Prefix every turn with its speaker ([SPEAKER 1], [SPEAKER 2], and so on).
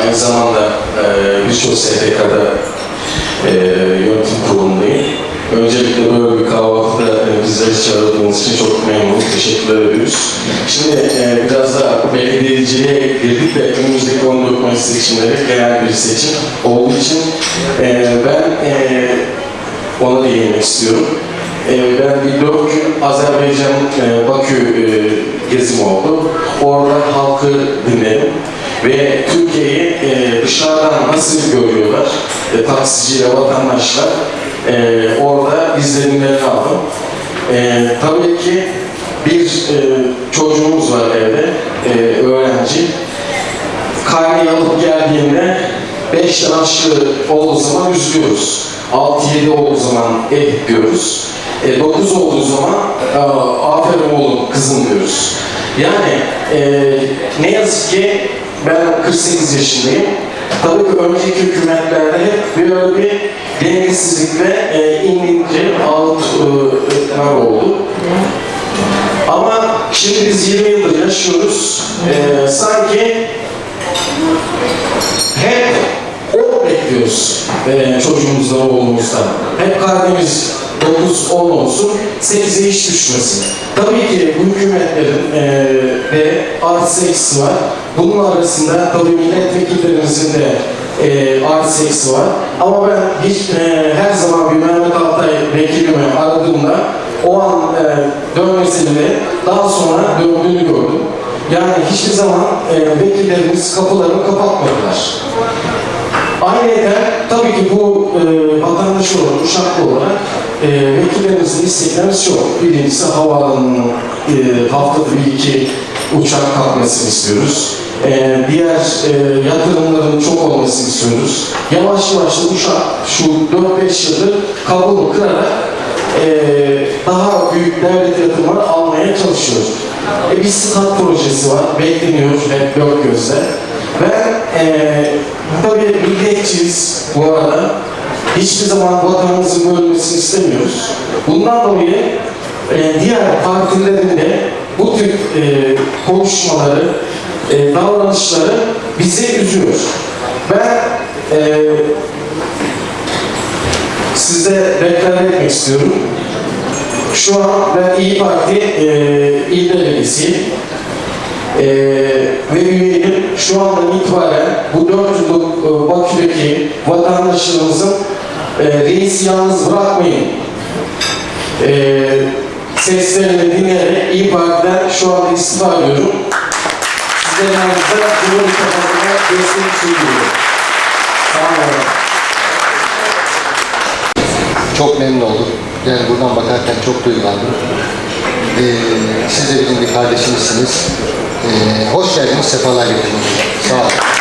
[SPEAKER 1] Aynı zamanda e, birçok STK'da e, yönetim kurulundayım. Öncelikle böyle bir kahvaltıda e, bizleri çağırdığınız için çok memnunum. Teşekkürler ediyoruz. Şimdi e, biraz daha belediyeciliğe girdik ve önümüzdeki 14 Mayıs seçimleri genel bir seçim olduğu için e, ben e, ona değinmek istiyorum. E, ben bir dört gün Azerbaycan e, Bakü e, gezim oldu. Orada halkı dinledim ve Türkiye'yi e, dışarıdan nasıl görüyorlar, e, taksiciyle vatandaşlar e, orada izlenimlerini aldım. E, tabii ki bir e, çocuğumuz var evde, e, öğrenci. Karneyi alıp geldiğinde 5'ten aşağı olduğu zaman üzülüyoruz. 6-7 olduğu zaman eh diyoruz. E, 9 olduğu zaman e, aferin oğlum kızım diyoruz. Yani e, ne yazık ki ben 48 yaşındayım. Tabii ki önceki hükümetlerde hep böyle bir dengesizlik ve e, ince ağıtlar oldu. Ama şimdi biz 20 yıldır yaşıyoruz. E, sanki hep o bekliyoruz e, çocuğumuzdan, oğlumuzdan. Hep kalbimiz 9-10 olsun, 8'e hiç düşmesin. Tabii ki bu hükümetlerin e, de artı eksi var. Bunun arasında tabii milletvekillerimizin de e, artı eksi var. Ama ben hiç e, her zaman bir Mehmet Altay vekilimi aradığımda o an e, dönmesini daha sonra döndüğünü gördüm. Yani hiçbir zaman e, vekillerimiz kapılarını kapatmadılar. Ayrıca tabii ki bu e, vatandaş olarak, uşaklı olarak e, vekillerimizin isteklerimiz çok. Birincisi havaalanının e, haftada bir iki uçak kalkmasını istiyoruz. E, diğer e, yatırımların çok olmasını istiyoruz. Yavaş yavaş da uşak şu 4-5 yıldır kabuğunu kırarak e, daha büyük devlet yatırımları almaya çalışıyor. E, bir stat projesi var, bekleniyor hep dört gözle. Ben e, tabii milliyetçiyiz bu arada. Hiçbir zaman vatanımızın bölünmesini istemiyoruz. Bundan dolayı e, diğer partilerin de bu tür e, konuşmaları, e, davranışları bizi üzüyor. Ben e, size deklar etmek istiyorum. Şu an ben İyi Parti e, il delegesiyim. E, ve üyeyim. Şu andan itibaren bu dört yıllık e, vatandaşlarımızın e, reisi yalnız bırakmayın. E, seslerini dinleyerek İyi Parti'den şu anda istifa ediyorum. Sizlerin yanınızda Cumhur İttifakı'na destek sunuyorum. Sağ olun.
[SPEAKER 2] Çok memnun oldum. Yani buradan bakarken çok duygulandım. Ee, siz de bizim bir kardeşimizsiniz. Ee, hoş geldiniz, sefalar getirdiniz. Sağ olun.